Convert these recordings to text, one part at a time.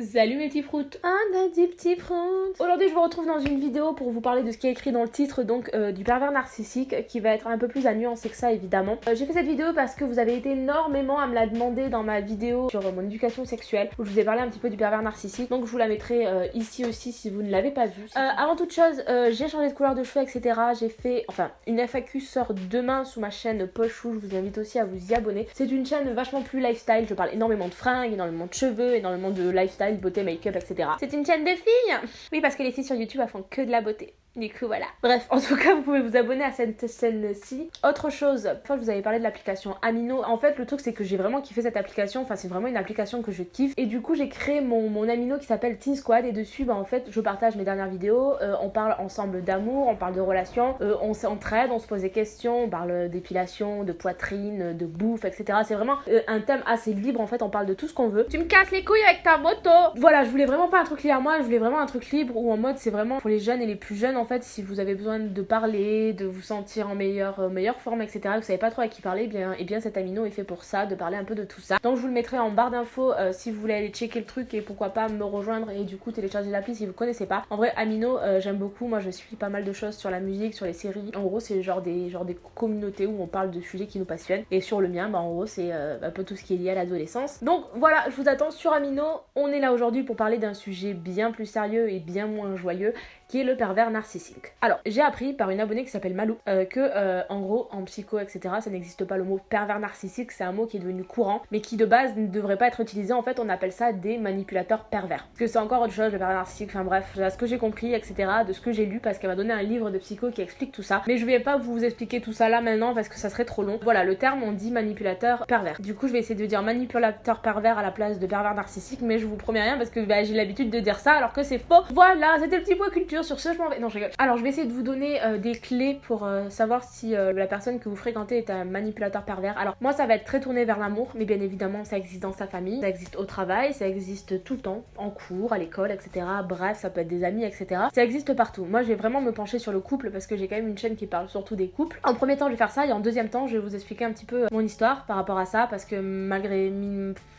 Salut mes petits fruits Un a des petits fruits Aujourd'hui je vous retrouve dans une vidéo pour vous parler de ce qui est écrit dans le titre donc euh, du pervers narcissique qui va être un peu plus à nuancer que ça évidemment. Euh, J'ai fait cette vidéo parce que vous avez été énormément à me la demander dans ma vidéo sur euh, mon éducation sexuelle où je vous ai parlé un petit peu du pervers narcissique donc je vous la mettrai ici aussi si vous ne l'avez pas vue. Avant toute chose j'ai changé de couleur de cheveux etc. J'ai fait enfin une FAQ sort demain sous ma chaîne Pochou je vous invite aussi à vous y abonner. C'est une chaîne vachement plus lifestyle je parle énormément de fringues, énormément de cheveux, énormément de lifestyle, beauté, make-up etc. C'est une chaîne de filles Oui parce que les filles sur YouTube elles font que de la beauté. Du coup, voilà. Bref, en tout cas, vous pouvez vous abonner à cette chaîne-ci. Autre chose, fois je vous avais parlé de l'application Amino. En fait, le truc, c'est que j'ai vraiment kiffé cette application. Enfin, c'est vraiment une application que je kiffe. Et du coup, j'ai créé mon, mon Amino qui s'appelle Teen Squad. Et dessus, bah, en fait, je partage mes dernières vidéos. Euh, on parle ensemble d'amour, on parle de relations, euh, on s'entraide, on se pose des questions, on parle d'épilation, de poitrine, de bouffe, etc. C'est vraiment euh, un thème assez libre. En fait, on parle de tout ce qu'on veut. Tu me casses les couilles avec ta moto Voilà, je voulais vraiment pas un truc lié à moi. Je voulais vraiment un truc libre où en mode, c'est vraiment pour les jeunes et les plus jeunes en fait, si vous avez besoin de parler, de vous sentir en meilleure, euh, meilleure forme, etc., vous savez pas trop à qui parler, eh bien, et bien cet amino est fait pour ça, de parler un peu de tout ça. Donc je vous le mettrai en barre d'infos euh, si vous voulez aller checker le truc et pourquoi pas me rejoindre et du coup télécharger l'appli si vous connaissez pas. En vrai, amino, euh, j'aime beaucoup. Moi, je suis pas mal de choses sur la musique, sur les séries. En gros, c'est genre des, genre des communautés où on parle de sujets qui nous passionnent. Et sur le mien, bah, en gros, c'est un peu tout ce qui est lié à l'adolescence. Donc voilà, je vous attends sur Amino. On est là aujourd'hui pour parler d'un sujet bien plus sérieux et bien moins joyeux qui est le pervers narcissique. Alors, j'ai appris par une abonnée qui s'appelle Malou euh, que, euh, en gros, en psycho, etc., ça n'existe pas le mot pervers narcissique, c'est un mot qui est devenu courant, mais qui de base ne devrait pas être utilisé. En fait, on appelle ça des manipulateurs pervers. Parce que c'est encore autre chose, le pervers narcissique, enfin bref, de ce que j'ai compris, etc., de ce que j'ai lu, parce qu'elle m'a donné un livre de psycho qui explique tout ça. Mais je vais pas vous expliquer tout ça là maintenant parce que ça serait trop long. Voilà, le terme, on dit manipulateur pervers. Du coup, je vais essayer de dire manipulateur pervers à la place de pervers narcissique, mais je vous promets rien parce que bah, j'ai l'habitude de dire ça alors que c'est faux. Voilà, c'était le petit point culture sur ce, je m'en vais. Non, je rigole. Alors, je vais essayer de vous donner euh, des clés pour euh, savoir si euh, la personne que vous fréquentez est un manipulateur pervers. Alors, moi, ça va être très tourné vers l'amour, mais bien évidemment, ça existe dans sa famille, ça existe au travail, ça existe tout le temps, en cours, à l'école, etc. Bref, ça peut être des amis, etc. Ça existe partout. Moi, je vais vraiment me pencher sur le couple parce que j'ai quand même une chaîne qui parle surtout des couples. En premier temps, je vais faire ça et en deuxième temps, je vais vous expliquer un petit peu mon histoire par rapport à ça parce que malgré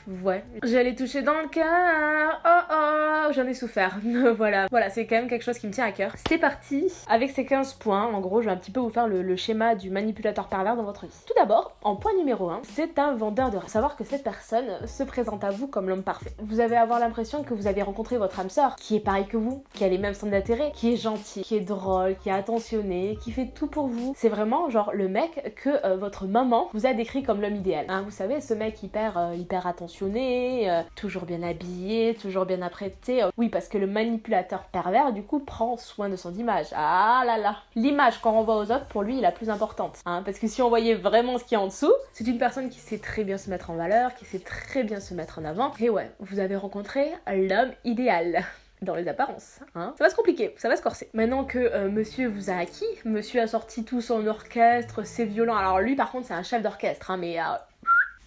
Ouais. J'allais toucher dans le cœur. Oh oh, j'en ai souffert. voilà. Voilà, c'est quand même quelque chose qui me tient à cœur. C'est parti. Avec ces 15 points, en gros, je vais un petit peu vous faire le, schéma du manipulateur pervers dans votre vie. Tout d'abord, en point numéro 1, c'est un vendeur de. Savoir que cette personne se présente à vous comme l'homme parfait. Vous allez avoir l'impression que vous avez rencontré votre âme sœur, qui est pareil que vous, qui a les mêmes centres d'intérêt, qui est gentil, qui est drôle, qui est attentionné, qui fait tout pour vous. C'est vraiment genre le mec que euh, votre maman vous a décrit comme l'homme idéal. Hein, vous savez, ce mec hyper, euh, hyper attentionné euh, toujours bien habillé, toujours bien apprêté. Oui, parce que le manipulateur pervers, du coup, prend soin de son image. Ah là là L'image qu'on renvoie aux autres, pour lui, est la plus importante. Hein, parce que si on voyait vraiment ce qu'il y a en dessous, c'est une personne qui sait très bien se mettre en valeur, qui sait très bien se mettre en avant. Et ouais, vous avez rencontré l'homme idéal dans les apparences. Hein. Ça va se compliquer, ça va se corser. Maintenant que euh, monsieur vous a acquis, monsieur a sorti tout son orchestre, c'est violent. Alors lui par contre c'est un chef d'orchestre, hein, mais euh,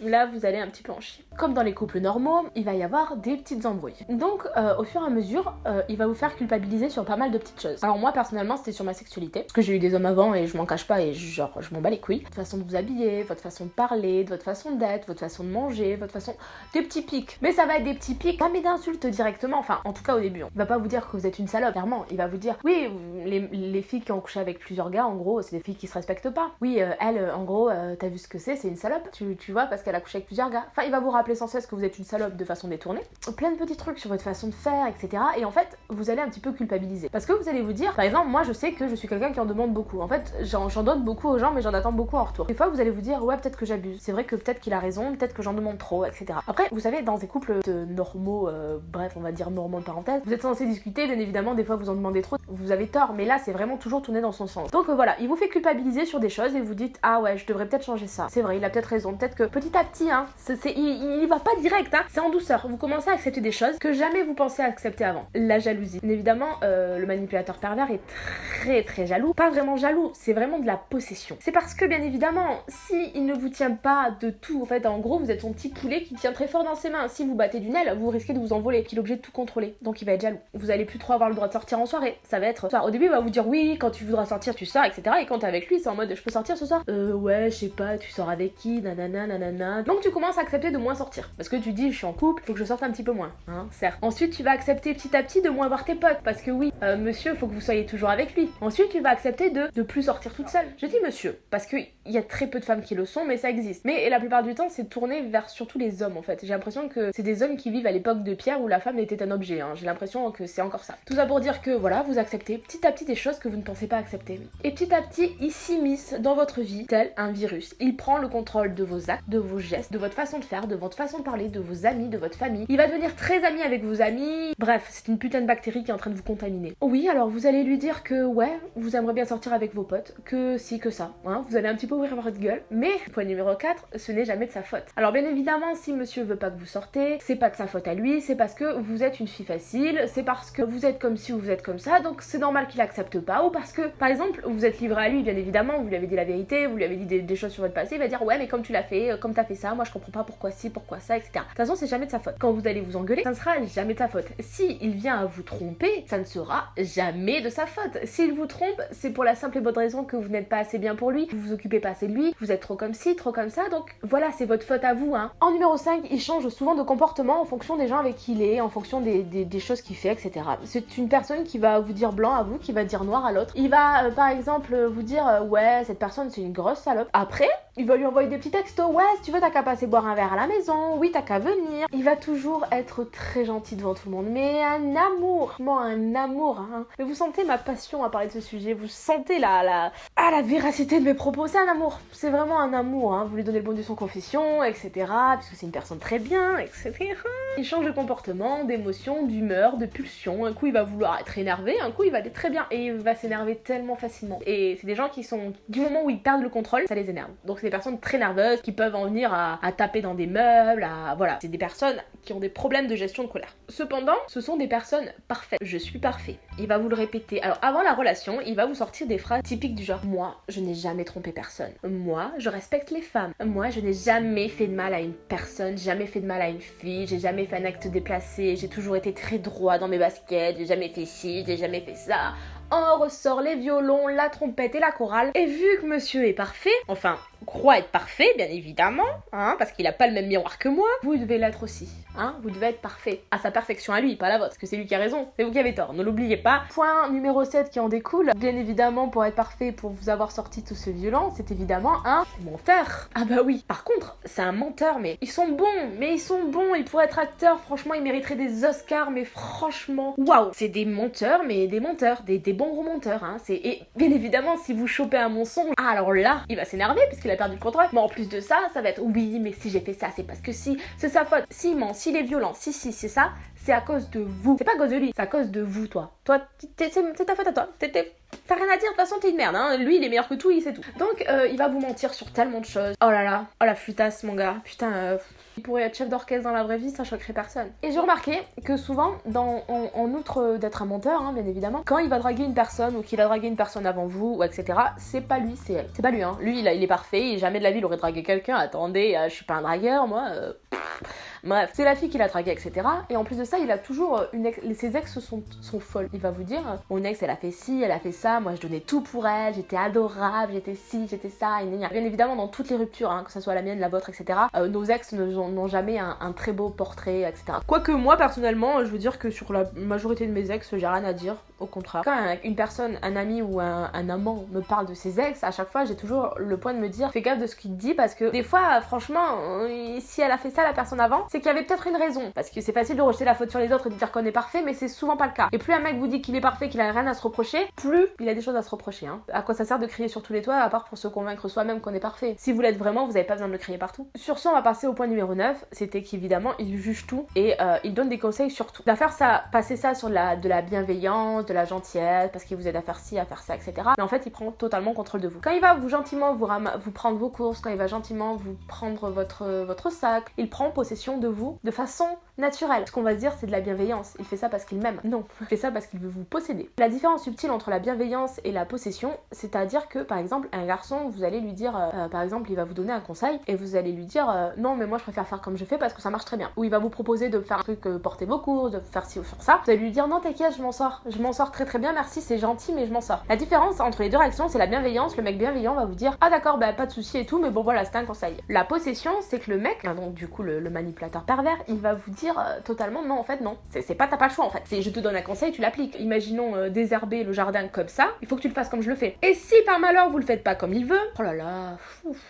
là vous allez un petit peu en chier. Comme dans les couples normaux, il va y avoir des petites embrouilles. Donc euh, au fur et à mesure, euh, il va vous faire culpabiliser sur pas mal de petites choses. Alors moi personnellement c'était sur ma sexualité, parce que j'ai eu des hommes avant et je m'en cache pas et genre je m'en bats les couilles. Votre façon de vous habiller, votre façon de parler, votre façon d'être, votre façon de manger, votre façon... Des petits pics. Mais ça va être des petits pics, pas mais d'insultes directement, enfin en tout cas au début. Il va pas vous dire que vous êtes une salope, clairement. Il va vous dire, oui, les, les filles qui ont couché avec plusieurs gars, en gros, c'est des filles qui se respectent pas. Oui, euh, elle, en gros, t'as vu ce que c'est, c'est une salope. Tu, vois, qu'elle a couché avec plusieurs gars. Enfin, il va vous rappeler sans cesse que vous êtes une salope de façon détournée. Plein de petits trucs sur votre façon de faire, etc. Et en fait, vous allez un petit peu culpabiliser. Parce que vous allez vous dire, par exemple, moi je sais que je suis quelqu'un qui en demande beaucoup. En fait, j'en donne beaucoup aux gens, mais j'en attends beaucoup en retour. Des fois, vous allez vous dire, ouais, peut-être que j'abuse. C'est vrai que peut-être qu'il a raison, peut-être que j'en demande trop, etc. Après, vous savez, dans des couples de normaux, euh, bref, on va dire normaux de parenthèse, vous êtes censé discuter, bien évidemment, des fois vous en demandez trop, vous avez tort, mais là, c'est vraiment toujours tourné dans son sens. Donc euh, voilà, il vous fait culpabiliser sur des choses et vous dites, ah ouais, je devrais peut-être changer ça. C'est vrai, il a peut-être raison. Peut-être que à petit, hein, il, il va pas direct, hein, c'est en douceur. Vous commencez à accepter des choses que jamais vous pensez accepter avant. La jalousie. Évidemment, euh, le manipulateur pervers est très très jaloux. Pas vraiment jaloux, c'est vraiment de la possession. C'est parce que bien évidemment, si il ne vous tient pas de tout, en fait, en gros, vous êtes son petit poulet qui tient très fort dans ses mains. Si vous battez d'une aile, vous risquez de vous envoler, qu'il est obligé de tout contrôler. Donc il va être jaloux. Vous allez plus trop avoir le droit de sortir en soirée. Ça va être. Au début, il va vous dire oui, quand tu voudras sortir, tu sors, etc. Et quand t'es avec lui, c'est en mode je peux sortir ce soir Euh, ouais, je sais pas, tu sors avec qui, nanana, nanana. Donc tu commences à accepter de moins sortir. Parce que tu dis, je suis en couple, faut que je sorte un petit peu moins. Hein, certes. Ensuite, tu vas accepter petit à petit de moins voir tes potes. Parce que oui, euh, monsieur, faut que vous soyez toujours avec lui. Ensuite, tu vas accepter de de plus sortir toute seule. Je dis monsieur, parce qu'il y a très peu de femmes qui le sont, mais ça existe. Mais la plupart du temps, c'est tourné vers surtout les hommes en fait. J'ai l'impression que c'est des hommes qui vivent à l'époque de Pierre où la femme était un objet. Hein. J'ai l'impression que c'est encore ça. Tout ça pour dire que voilà, vous acceptez petit à petit des choses que vous ne pensez pas accepter. Et petit à petit, il s'immisce dans votre vie tel un virus. Il prend le contrôle de vos actes, de vos gestes, de votre façon de faire, de votre façon de parler, de vos amis, de votre famille. Il va devenir très ami avec vos amis. Bref, c'est une putain de bactérie qui est en train de vous contaminer. Oui, alors vous allez lui dire que ouais, vous aimeriez bien sortir avec vos potes, que si, que ça. Hein. Vous allez un petit peu ouvrir votre gueule. Mais, point numéro 4, ce n'est jamais de sa faute. Alors bien évidemment, si monsieur veut pas que vous sortez, c'est pas de sa faute à lui, c'est parce que vous êtes une fille facile, c'est parce que vous êtes comme si ou vous êtes comme ça, donc c'est normal qu'il accepte pas, ou parce que, par exemple, vous êtes livré à lui, bien évidemment, vous lui avez dit la vérité, vous lui avez dit des, choses sur votre passé, il va dire ouais mais comme tu l'as fait, euh, comme t'as fait ça, moi je comprends pas pourquoi si, pourquoi ça, etc. De toute façon, c'est jamais de sa faute. Quand vous allez vous engueuler, ça ne sera jamais de sa faute. Si il vient à vous tromper, ça ne sera jamais de sa faute. S'il vous trompe, c'est pour la simple et bonne raison que vous n'êtes pas assez bien pour lui, vous vous occupez pas assez de lui, vous êtes trop comme ci, trop comme ça, donc voilà, c'est votre faute à vous. Hein. En numéro 5, il change souvent de comportement en fonction des gens avec qui il est, en fonction des, des, choses qu'il fait, etc. C'est une personne qui va vous dire blanc à vous, qui va dire noir à l'autre. Il va, euh, par exemple, vous dire euh, ouais, cette personne c'est une grosse salope. Après, il va lui envoyer des petits textos. Ouais, si tu veux, t'as qu'à passer boire un verre à la maison. Oui, t'as qu'à venir. Il va toujours être très gentil devant tout le monde. Mais un amour, moi un amour. Hein. Mais vous sentez ma passion à parler de ce sujet. Vous sentez la, la, ah, la véracité de mes propos. C'est un amour. C'est vraiment un amour. Hein. Vous lui donnez le bon de son confession, etc. Puisque c'est une personne très bien, etc. Il change de comportement, d'émotion, d'humeur, de pulsion. Un coup, il va vouloir être énervé. Un coup, il va aller très bien. Et il va s'énerver tellement facilement. Et c'est des gens qui sont, du moment où ils perdent le contrôle, ça les énerve. Donc des personnes très nerveuses qui peuvent en venir à, taper dans des meubles, à voilà. C'est des personnes qui ont des problèmes de gestion de colère. Cependant, ce sont des personnes parfaites. Je suis parfait. Il va vous le répéter. Alors avant la relation, il va vous sortir des phrases typiques du genre moi, je n'ai jamais trompé personne. Moi, je respecte les femmes. Moi, je n'ai jamais fait de mal à une personne, jamais fait de mal à une fille, j'ai jamais fait un acte déplacé, j'ai toujours été très droit dans mes baskets, j'ai jamais fait ci, j'ai jamais fait ça. On ressort les violons, la trompette et la chorale. Et vu que monsieur est parfait, enfin, croit être parfait, bien évidemment, hein, parce qu'il a pas le même miroir que moi, vous devez l'être aussi. Hein, vous devez être parfait. À sa perfection à lui, pas la vôtre, parce que c'est lui qui a raison. C'est vous qui avez tort, ne l'oubliez pas. Point numéro 7 qui en découle, bien évidemment, pour être parfait, pour vous avoir sorti tout ce violent, c'est évidemment un menteur. Ah bah oui. Par contre, c'est un menteur, mais ils sont bons, mais ils sont bons, ils pourraient être acteurs, franchement, ils mériteraient des Oscars, mais franchement, waouh C'est des menteurs, mais des menteurs, des, bons gros menteurs, hein. Et bien évidemment, si vous chopez un mensonge, alors là, il va s'énerver, puisqu'il a perdu le contrôle. Mais en plus de ça, ça va être, oui, mais si j'ai fait ça, c'est parce que si, c'est sa faute. Si ment, s'il est violent, si, si, c'est ça, c'est à cause de vous. C'est pas à cause de lui, c'est à cause de vous, toi. Toi, c'est ta faute à toi. T'as rien à dire, de toute façon t'es une merde, hein. Lui il est meilleur que tout, il sait tout. Donc euh, il va vous mentir sur tellement de choses. Oh là là, oh la flutasse mon gars, putain, euh, il pourrait être chef d'orchestre dans la vraie vie, ça choquerait personne. Et j'ai remarqué que souvent, en, outre d'être un menteur, hein, bien évidemment, quand il va draguer une personne ou qu'il a dragué une personne avant vous, ou etc., c'est pas lui, c'est elle. C'est pas lui, hein. Lui il, il est parfait, et jamais de la vie il aurait dragué quelqu'un. Attendez, euh, je suis pas un dragueur, moi. Bref, c'est la fille qui l'a dragué, etc. Et en plus de ça, il a toujours euh, une ex... Ses ex sont, sont folles. Il va vous dire, mon ex, elle a fait ci, elle a fait ça, moi je donnais tout pour elle, j'étais adorable, j'étais ci, j'étais ça, et Bien évidemment, dans toutes les ruptures, hein, que ce soit la mienne, la vôtre, etc., euh, nos ex n'ont jamais un, très beau portrait, etc. Quoique moi, personnellement, je veux dire que sur la majorité de mes ex, j'ai rien à dire, au contraire. Quand une personne, un ami ou un, amant me parle de ses ex, à chaque fois, j'ai toujours le point de me dire, fais gaffe de ce qu'il dit, parce que des fois, franchement, euh, si elle a fait ça, la personne avant, c'est qu'il y avait peut-être une raison. Parce que c'est facile de rejeter la faute sur les autres et de dire qu'on est parfait, mais c'est souvent pas le cas. Et plus un mec vous dit qu'il est parfait, qu'il a rien à se reprocher, plus il a des choses à se reprocher. Hein. À quoi ça sert de crier sur tous les toits, à part pour se convaincre soi-même qu'on est parfait? Si vous l'êtes vraiment, vous avez pas besoin de le crier partout. Sur ce, on va passer au point numéro 9. C'était qu'évidemment, il juge tout et euh, il donne des conseils sur tout. Il va faire ça, passer ça sur de la bienveillance, de la gentillesse, parce qu'il vous aide à faire ci, à faire ça, etc. Mais en fait, il prend totalement contrôle de vous. Quand il va vous gentiment vous, prendre vos courses, quand il va gentiment vous prendre votre, votre sac, il prend possession de vous de façon naturelle. Ce qu'on va se dire, c'est de la bienveillance. Il fait ça parce qu'il m'aime. Non, il fait ça parce qu'il veut vous posséder. La différence subtile entre la bienveillance et la possession, c'est-à-dire que par exemple, un garçon, vous allez lui dire, euh, euh, par exemple, il va vous donner un conseil et vous allez lui dire euh, non, mais moi je préfère faire comme je fais parce que ça marche très bien. Ou il va vous proposer de faire un truc, porter vos courses, de faire ci ou faire ça. Vous allez lui dire non, t'inquiète, je m'en sors. Je m'en sors très très bien, merci, c'est gentil, mais je m'en sors. La différence entre les deux réactions, c'est la bienveillance. Le mec bienveillant va vous dire ah d'accord, bah pas de souci et tout, mais bon voilà, c'était un conseil. La possession, c'est que le mec, donc du coup le, manipulateur pervers, il va vous dire totalement non, en fait non. C'est pas t'as pas le choix en fait. C'est je te donne un conseil, tu l'appliques. Imaginons désherber le jardin comme ça, il faut que tu le fasses comme je le fais. Et si par malheur vous le faites pas comme il veut, oh là là,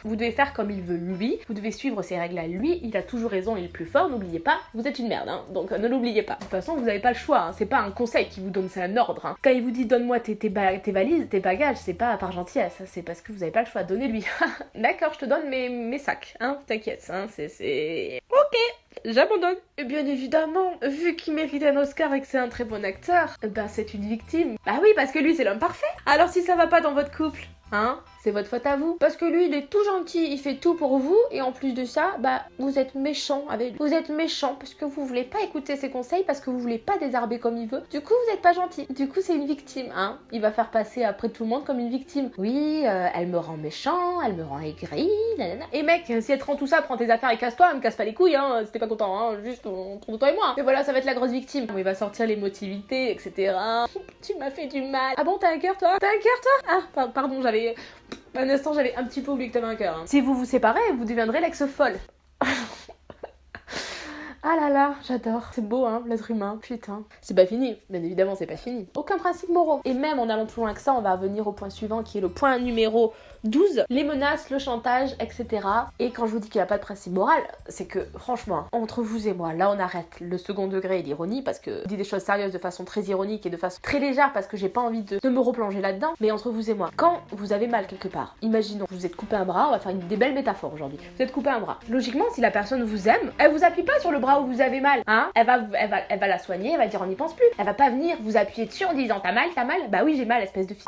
vous devez faire comme il veut lui, vous devez suivre ses règles à lui, il a toujours raison, il est plus fort, n'oubliez pas, vous êtes une merde, hein, donc euh, ne l'oubliez pas. De toute façon, vous n'avez pas le choix, hein, c'est pas un conseil qui vous donne, c'est un ordre. Hein. Quand il vous dit donne-moi tes, valises, tes bagages, c'est pas par gentillesse, c'est parce que vous n'avez pas le choix, donnez-lui. D'accord, je te donne mes, sacs, t'inquiète, hein, c'est... Ok j'abandonne. Bien évidemment, vu qu'il mérite un Oscar et que c'est un très bon acteur, ben c'est une victime. Bah oui, parce que lui c'est l'homme parfait. Alors si ça va pas dans votre couple, hein? C'est votre faute à vous. Parce que lui, il est tout gentil, il fait tout pour vous, et en plus de ça, bah, vous êtes méchant avec lui. Vous êtes méchant parce que vous voulez pas écouter ses conseils, parce que vous voulez pas désarber comme il veut. Du coup, vous êtes pas gentil. Du coup, c'est une victime, hein. Il va faire passer après tout le monde comme une victime. Oui, euh, elle me rend méchant, elle me rend aigri. Et mec, si elle te rend tout ça, prends tes affaires et casse-toi, me casse pas les couilles, hein. C'était pas content, hein. Juste entre toi et moi. Mais voilà, ça va être la grosse victime. Il va sortir l'émotivité, etc. tu m'as fait du mal. Ah bon, t'as un cœur, toi? T'as un cœur, toi? Ah, pardon, j'avais un instant, j'avais un petit peu oublié que t'avais un cœur. Hein. Si vous vous séparez, vous deviendrez l'ex folle. Ah là là, j'adore. C'est beau, hein, l'être humain. Putain. C'est pas fini. Bien évidemment, c'est pas fini. Aucun principe moraux. Et même en allant plus loin que ça, on va venir au point suivant qui est le point numéro 12. Les menaces, le chantage, etc. Et quand je vous dis qu'il n'y a pas de principe moral, c'est que franchement, entre vous et moi, là on arrête le second degré et l'ironie parce que je dis des choses sérieuses de façon très ironique et de façon très légère parce que j'ai pas envie de, me replonger là-dedans. Mais entre vous et moi, quand vous avez mal quelque part, imaginons, vous êtes coupé un bras, on va faire une, des belles métaphores aujourd'hui. Vous êtes coupé un bras. Logiquement, si la personne vous aime, elle vous appuie pas sur le bras où vous avez mal. Hein elle, va, la soigner, elle va dire on n'y pense plus. Elle va pas venir vous appuyer dessus en disant t'as mal, t'as mal. Bah oui, j'ai mal, espèce de fille.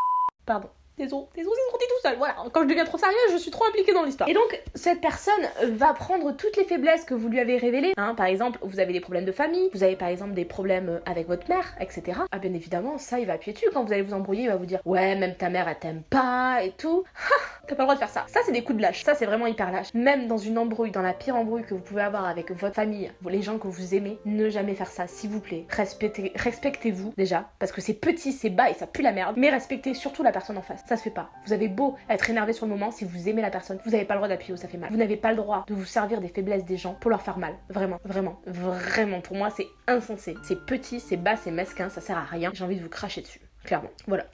Pardon. Désolé, désolé, c'est sorti tout seul. Voilà, quand je deviens trop sérieuse, je suis trop impliquée dans l'histoire. Et donc, cette personne va prendre toutes les faiblesses que vous lui avez révélées. Hein, par exemple, vous avez des problèmes de famille, vous avez par exemple des problèmes avec votre mère, etc. Ah, bien évidemment, ça, il va appuyer dessus. Quand vous allez vous embrouiller, il va vous dire Ouais, même ta mère, elle t'aime pas et tout. T'as pas le droit de faire ça. Ça, c'est des coups de lâche. Ça, c'est vraiment hyper lâche. Même dans une embrouille, dans la pire embrouille que vous pouvez avoir avec votre famille, les gens que vous aimez, ne jamais faire ça, s'il vous plaît. Respectez, respectez-vous déjà, parce que c'est petit, c'est bas et ça pue la merde. Mais respectez surtout la personne en face. Ça se fait pas. Vous avez beau être énervé sur le moment, si vous aimez la personne, vous n'avez pas le droit d'appuyer où ça fait mal. Vous n'avez pas le droit de vous servir des faiblesses des gens pour leur faire mal. Vraiment, vraiment, vraiment. Pour moi, c'est insensé. C'est petit, c'est bas, c'est mesquin, ça sert à rien. J'ai envie de vous cracher dessus. Clairement. Voilà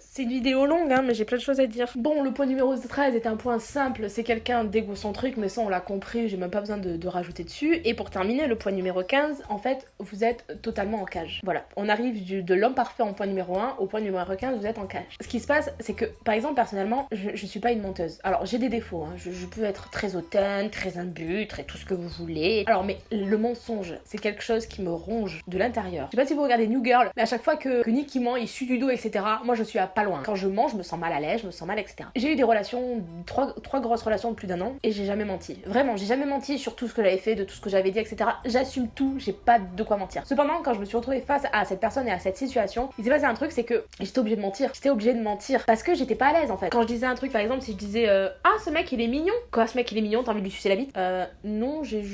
C'est une vidéo longue, hein, mais j'ai plein de choses à dire. Bon, le point numéro 13 est un point simple, c'est quelqu'un d'égocentrique, mais ça on l'a compris, j'ai même pas besoin de, rajouter dessus. Et pour terminer, le point numéro 15, en fait, vous êtes totalement en cage. Voilà, on arrive de l'homme parfait en point numéro 1 au point numéro 15, vous êtes en cage. Ce qui se passe, c'est que, par exemple, personnellement, je, suis pas une menteuse. Alors, j'ai des défauts, hein. je, peux être très hautaine, très imbue, très tout ce que vous voulez. Alors, mais le mensonge, c'est quelque chose qui me ronge de l'intérieur. Je sais pas si vous regardez New Girl, mais à chaque fois que, que Nicky ment, il suit du dos, etc., moi je suis à pas loin. Quand je mange, je me sens mal à l'aise, je me sens mal, etc. J'ai eu des relations, trois, trois grosses relations de plus d'un an, et j'ai jamais menti. Vraiment, j'ai jamais menti sur tout ce que j'avais fait, de tout ce que j'avais dit, etc. J'assume tout, j'ai pas de quoi mentir. Cependant, quand je me suis retrouvée face à cette personne et à cette situation, il s'est passé un truc, c'est que j'étais obligée de mentir. J'étais obligée de mentir parce que j'étais pas à l'aise en fait. Quand je disais un truc, par exemple, si je disais euh, Ah, ce mec il est mignon. Quoi, ce mec il est mignon, t'as envie de lui sucer la bite? Euh, non, j'ai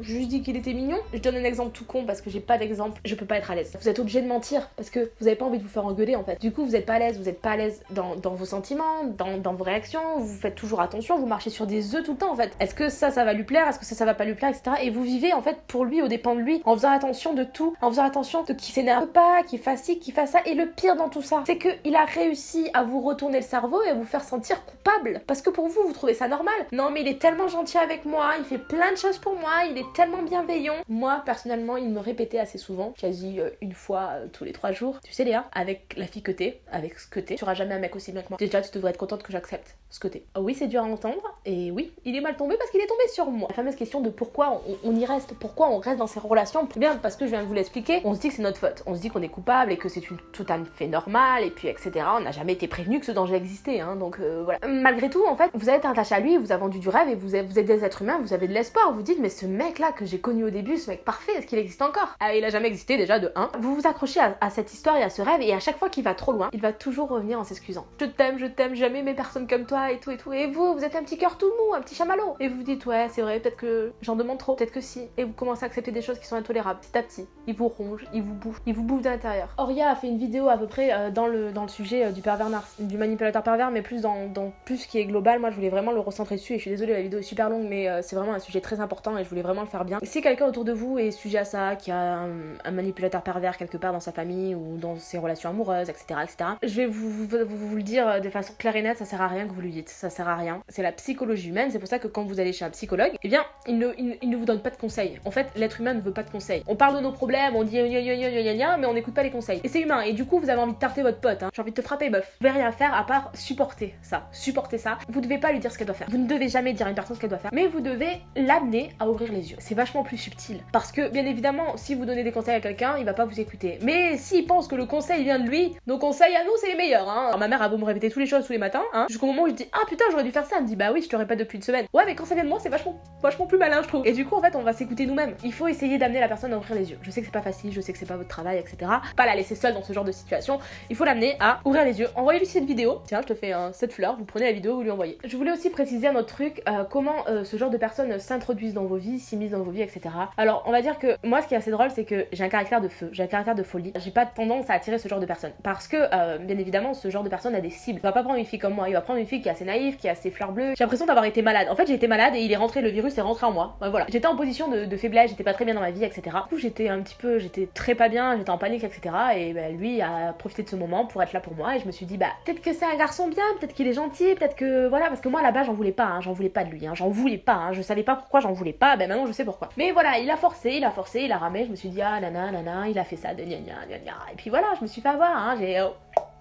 juste dit qu'il était mignon. Je donne un exemple tout con parce que j'ai pas d'exemple, je peux pas être à l'aise. Vous êtes obligé de mentir parce que vous avez pas envie de vous faire engueuler en fait. Du coup, vous êtes pas à l'aise, vous êtes pas à l'aise dans, vos sentiments, dans, vos réactions, vous faites toujours attention, vous marchez sur des œufs tout le temps en fait. Est-ce que ça, ça va lui plaire? Est-ce que ça, ça va pas lui plaire, etc. Et vous vivez en fait pour lui, au dépend de lui, en faisant attention de tout, en faisant attention de qui s'énerve pas, qui fasse ci, qui fasse ça. Et le pire dans tout ça, c'est qu'il a réussi à vous retourner le cerveau et à vous faire sentir coupable. Parce que pour vous, vous trouvez ça normal. Non, mais il est tellement gentil avec moi, il fait plein de choses pour moi, il est tellement bienveillant moi, personnellement, il me répétait assez souvent, quasi euh, une fois euh, tous les trois jours. Tu sais, Léa, avec la fille que t'es, avec ce que t'es, tu seras jamais un mec aussi bien que moi. Déjà, tu devrais être contente que j'accepte ce que t'es. Oui, c'est dur à entendre, et oui, il est mal tombé parce qu'il est tombé sur moi. La fameuse question de pourquoi on, y reste, pourquoi on reste dans ces relations. Eh bien, parce que je viens de vous l'expliquer, on se dit que c'est notre faute. On se dit qu'on est coupable et que c'est une, tout un fait normal, et puis etc. On n'a jamais été prévenu que ce danger existait, hein, donc euh, voilà. Malgré tout, en fait, vous êtes attaché à lui, vous avez vendu du rêve, et vous êtes, vous êtes des êtres humains, vous avez de l'espoir. Vous dites, mais ce mec-là que j'ai connu au début, ce mec parfait, est-ce qu'il existe encore? Ah, il a jamais existé déjà de 1. Vous vous accrochez à, à cette histoire et à ce rêve, et à chaque fois qu'il va trop loin, il va toujours revenir en s'excusant. Je t'aime, je t'aime, jamais mes personnes comme toi, et tout, et tout. Et vous, vous êtes un petit cœur tout mou, un petit chamallow. Et vous vous dites, ouais, c'est vrai, peut-être que j'en demande trop, peut-être que si. Et vous commencez à accepter des choses qui sont intolérables, petit à petit. Il vous ronge, il vous bouffe, il vous bouffe de l'intérieur. Oria a fait une vidéo à peu près euh, dans, le, dans le sujet euh, du pervers du manipulateur pervers, mais plus dans, plus ce qui est global. Moi, je voulais vraiment le recentrer dessus, et je suis désolée, la vidéo est super longue, mais euh, c'est vraiment un sujet très important, et je voulais vraiment le faire bien. Si quelqu'un autour de vous est sujet à ça, qui a un, un, manipulateur pervers quelque part dans sa famille ou dans ses relations amoureuses, etc., etc., je vais vous, vous, vous, vous le dire de façon claire et nette, ça sert à rien que vous lui ça sert à rien. C'est la psychologie humaine, c'est pour ça que quand vous allez chez un psychologue, eh bien, il ne, il, ne vous donne pas de conseils. En fait, l'être humain ne veut pas de conseils. On parle de nos problèmes, on dit gna gna gna gna mais on n'écoute pas les conseils. Et c'est humain, et du coup, vous avez envie de tarter votre pote, hein. j'ai envie de te frapper, meuf. Vous devez rien faire à part supporter ça. Supporter ça. Vous devez pas lui dire ce qu'elle doit faire. Vous ne devez jamais dire à une personne ce qu'elle doit faire, mais vous devez l'amener à ouvrir les yeux. C'est vachement plus subtil. Parce que, bien évidemment, si vous donnez des conseils à quelqu'un, il va pas vous écouter. Mais s'il pense que le conseil vient de lui, nos conseils à nous, c'est les meilleurs, hein. Ma mère a beau me répéter toutes les choses tous les matins, hein, jusqu'au moment où je dis, ah putain, j'aurais dû faire ça. Elle me dit, bah oui, je te répète depuis une semaine. Ouais, mais quand ça vient de moi, c'est vachement, vachement plus malin, je trouve. Et du coup, en fait, on va s'écouter nous-mêmes. Il faut essayer d'amener la personne à ouvrir les yeux. Je sais que c'est pas facile, je sais que c'est pas votre travail, etc. Pas la laisser seule dans ce genre de situation. Il faut l'amener à ouvrir les yeux. Envoyez-lui cette vidéo. Tiens, je te fais un cette fleur. Vous prenez la vidéo, vous lui envoyez. Je voulais aussi préciser un autre truc, euh, comment euh, ce genre de personnes s'introduisent dans vos vies, s'immiscent dans vos vies, etc. Alors, on va dire que moi, ce qui est assez drôle, c'est que j'ai un caractère de feu, j'ai un caractère de folie. J'ai pas tendance à attirer ce genre de personnes. Parce que, euh, bien évidemment, ce genre de personne a des cibles. Il va pas prendre une fille comme moi, il va prendre une fille qui est assez naïve, qui a ses fleurs bleues. J'ai l'impression d'avoir été malade. En fait, j'ai été malade et il est rentré, le virus est rentré en moi. voilà. J'étais en position de, faiblesse, j'étais pas très bien dans ma vie, etc. Du coup, j'étais un petit peu, j'étais très pas bien, j'étais en panique, etc. Et bah, lui a profité de ce moment pour être là pour moi. Et je me suis dit, bah, peut-être que c'est un garçon bien, peut-être qu'il est gentil, peut-être que voilà, parce que moi là-bas, j'en voulais pas, hein, j'en voulais pas de lui, hein, j'en voulais pas, hein, je savais pas pourquoi j'en voulais pas, ben maintenant je sais pourquoi. Mais voilà, il a forcé, il a forcé, il a ramé, je me suis dit, ah nana, nana, il a fait ça, de gna gna gna gna. Et puis voilà, je me suis fait avoir, hein, j'ai.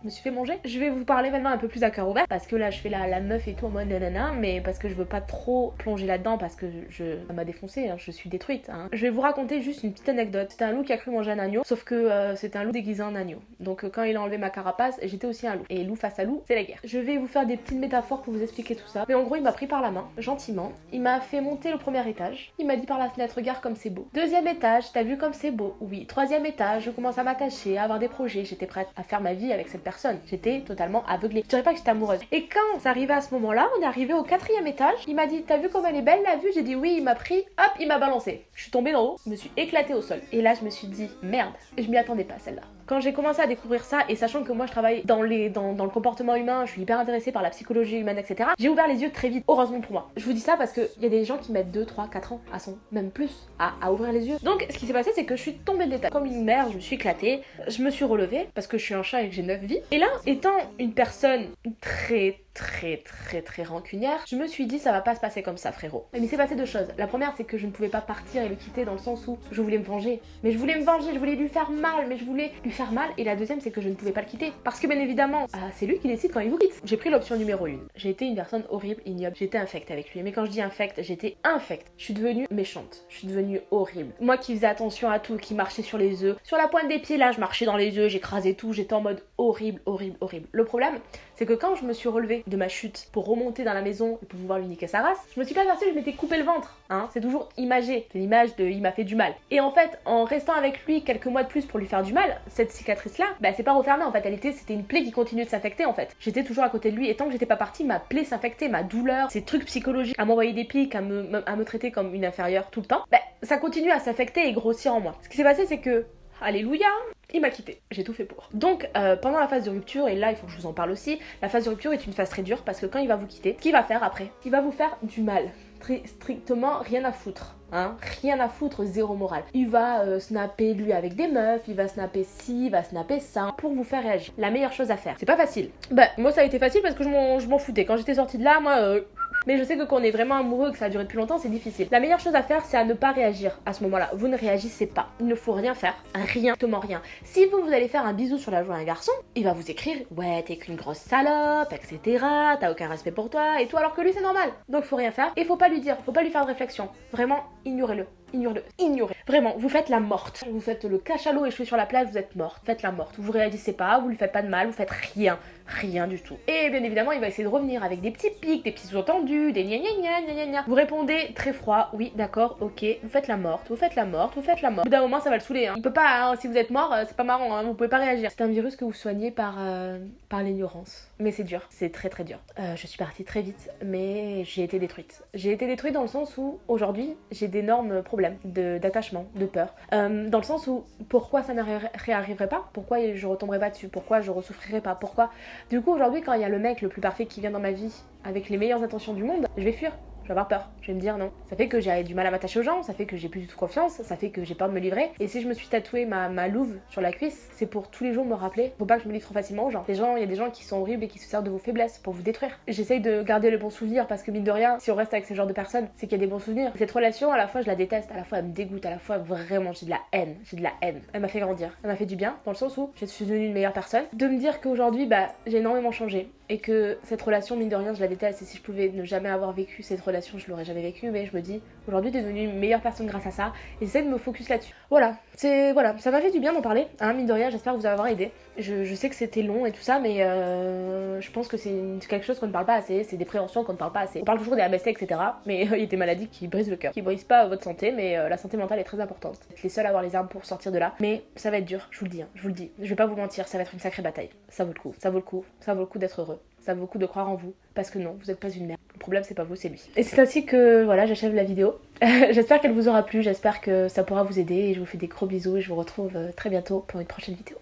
Oh, me suis fait manger. Je vais vous parler maintenant un peu plus à cœur ouvert parce que là je fais la, la meuf et tout en mode nanana, mais parce que je veux pas trop plonger là-dedans parce que je, ça m'a défoncé, hein, je suis détruite. Hein. Je vais vous raconter juste une petite anecdote. C'était un loup qui a cru manger un agneau, sauf que euh, c'était un loup déguisé en agneau. Donc euh, quand il a enlevé ma carapace, j'étais aussi un loup. Et loup face à loup, c'est la guerre. Je vais vous faire des petites métaphores pour vous expliquer tout ça. Mais en gros, il m'a pris par la main, gentiment. Il m'a fait monter le premier étage. Il m'a dit par la fenêtre, regarde comme c'est beau. Deuxième étage, t'as vu comme c'est beau Oui. Troisième étage, je commence à m'attacher, à avoir des projets. J'étais prête à faire ma vie avec cette personne. J'étais totalement aveuglée. Je dirais pas que j'étais amoureuse. Et quand c'est arrivé à ce moment-là, on est arrivé au quatrième étage. Il m'a dit T'as vu comme elle est belle la vue? J'ai dit oui, il m'a pris, hop, il m'a balancé. Je suis tombée d'en haut, je me suis éclatée au sol. Et là, je me suis dit Merde, je m'y attendais pas celle-là. Quand j'ai commencé à découvrir ça, et sachant que moi je travaille dans, les, dans, le comportement humain, je suis hyper intéressée par la psychologie humaine, etc., j'ai ouvert les yeux très vite, heureusement pour moi. Je vous dis ça parce qu'il y a des gens qui mettent 2, 3, 4 ans à son, même plus, à, à ouvrir les yeux. Donc ce qui s'est passé, c'est que je suis tombée de l'état. Comme une mère, je me suis éclatée, je me suis relevée parce que je suis un chat et que j'ai 9 vies. Et là, étant une personne très très très très rancunière, je me suis dit ça va pas se passer comme ça frérot. Mais il s'est passé deux choses. La première c'est que je ne pouvais pas partir et le quitter dans le sens où je voulais me venger. Mais je voulais me venger, je voulais lui faire mal, mais je voulais lui faire mal. Et la deuxième c'est que je ne pouvais pas le quitter. Parce que bien évidemment, ah, c'est lui qui décide quand il vous quitte. J'ai pris l'option numéro une. J'ai été une personne horrible, ignoble. J'étais infecte avec lui. Mais quand je dis infecte, j'étais infecte. Je suis devenue méchante. Je suis devenue horrible. Moi qui faisais attention à tout, qui marchait sur les œufs. Sur la pointe des pieds là, je marchais dans les œufs, j'écrasais tout. J'étais en mode horrible, horrible, horrible. Le problème, c'est que quand je me suis relevée de ma chute pour remonter dans la maison et pour pouvoir lui niquer sa race, je me suis pas aperçue que je m'étais coupé le ventre. Hein. C'est toujours imagé, c'est l'image de il m'a fait du mal. Et en fait, en restant avec lui quelques mois de plus pour lui faire du mal, cette cicatrice-là, bah c'est pas refermé en fait, c'était une plaie qui continuait de s'infecter en fait. J'étais toujours à côté de lui et tant que j'étais pas partie, ma plaie s'infectait, ma douleur, ces trucs psychologiques, à m'envoyer des pics, à me, à me traiter comme une inférieure tout le temps, bah ça continue à s'infecter et grossir en moi. Ce qui s'est passé, c'est que Alléluia, il m'a quitté. J'ai tout fait pour. Donc, euh, pendant la phase de rupture, et là, il faut que je vous en parle aussi, la phase de rupture est une phase très dure parce que quand il va vous quitter, ce qu'il va faire après? Il va vous faire du mal. Très strictement rien à foutre. Hein, rien à foutre, zéro morale. Il va euh, snapper lui avec des meufs, il va snapper ci, il va snapper ça, pour vous faire réagir. La meilleure chose à faire. C'est pas facile. Bah, moi ça a été facile parce que je m'en foutais. Quand j'étais sortie de là, moi, euh, Mais je sais que quand on est vraiment amoureux que ça a duré depuis longtemps, c'est difficile. La meilleure chose à faire, c'est à ne pas réagir à ce moment-là. Vous ne réagissez pas. Il ne faut rien faire. Rien, totalement rien. Si vous, vous allez faire un bisou sur la joue à un garçon, il va vous écrire Ouais, t'es qu'une grosse salope, etc. T'as aucun respect pour toi et tout, alors que lui, c'est normal. Donc, faut rien faire. Et faut pas lui dire, faut pas lui faire de réflexion. Vraiment, ignorez-le ignorez-le, ignorez. Vraiment, vous faites la morte. Vous faites le cachalot échoué sur la plage, vous êtes morte. Faites la morte. Vous réagissez pas, vous lui faites pas de mal, vous faites rien. Rien du tout. Et bien évidemment, il va essayer de revenir avec des petits pics, des petits sous-entendus, des gna gna gna gna gna Vous répondez très froid, oui, d'accord, ok. Vous faites la morte, vous faites la morte, vous faites la morte. Au bout d'un moment, ça va le saouler. Hein. Il peut pas, hein, si vous êtes mort, euh, c'est pas marrant, hein, vous pouvez pas réagir. C'est un virus que vous soignez par, euh, par l'ignorance. Mais c'est dur, c'est très très dur. Euh, je suis partie très vite, mais j'ai été détruite. J'ai été détruite dans le sens où aujourd'hui, j'ai d'énormes problèmes d'attachement de peur. Euh, dans le sens où pourquoi ça ne réarriverait pas? Pourquoi je retomberais pas dessus? Pourquoi je ressouffrirais pas? Pourquoi? Du coup aujourd'hui quand il y a le mec le plus parfait qui vient dans ma vie avec les meilleures intentions du monde, je vais fuir je vais avoir peur, je vais me dire non. Ça fait que j'ai du mal à m'attacher aux gens, ça fait que j'ai plus du confiance, ça fait que j'ai peur de me livrer. Et si je me suis tatoué ma, ma louve sur la cuisse, c'est pour tous les jours me rappeler, faut pas que je me livre trop facilement aux gens. Les gens, il y a des gens qui sont horribles et qui se servent de vos faiblesses pour vous détruire. J'essaye de garder le bon souvenir parce que mine de rien, si on reste avec ce genre de personnes, c'est qu'il y a des bons souvenirs. Cette relation, à la fois je la déteste, à la fois elle me dégoûte, à la fois vraiment j'ai de la haine, j'ai de la haine. Elle m'a fait grandir, elle m'a fait du bien dans le sens où je suis devenue une meilleure personne. De me dire qu'aujourd'hui, bah j'ai énormément changé et que cette relation, mine de rien, je la déteste. Si je pouvais ne jamais avoir vécu cette relation, je l'aurais jamais vécu. Mais je me dis, aujourd'hui, t'es devenue une meilleure personne grâce à ça. Et de me focus là-dessus. Voilà, c'est ça m'a fait du bien d'en parler. Hein, mine de rien, j'espère vous avoir aidé. Je, sais que c'était long et tout ça, mais euh, je pense que c'est quelque chose qu'on ne parle pas assez. C'est des préventions qu'on ne parle pas assez. On parle toujours des ABC, etc. Mais il y a des maladies qui brisent le cœur, qui brisent pas votre santé, mais euh, la santé mentale est très importante. Vous êtes les seuls à avoir les armes pour sortir de là. Mais ça va être dur, je vous le dis. Hein, je vous le dis. Je vais pas vous mentir, ça va être une sacrée bataille. Ça vaut le coup, ça vaut le coup, ça vaut le coup d'être heureux ça vaut le coup de croire en vous. Parce que non, vous n'êtes pas une merde. Le problème, c'est pas vous, c'est lui. Et c'est ainsi que voilà, j'achève la vidéo. j'espère qu'elle vous aura plu, j'espère que ça pourra vous aider. Et je vous fais des gros bisous et je vous retrouve euh, très bientôt pour une prochaine vidéo.